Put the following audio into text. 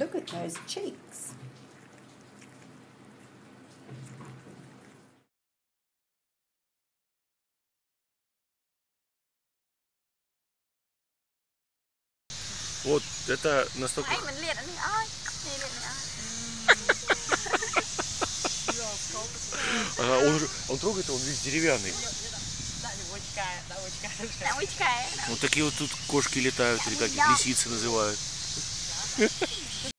Look at those cheeks. Вот это настолько... он, он трогает, он весь деревянный. Вот такие вот тут кошки летают, или как их, лисицы называют.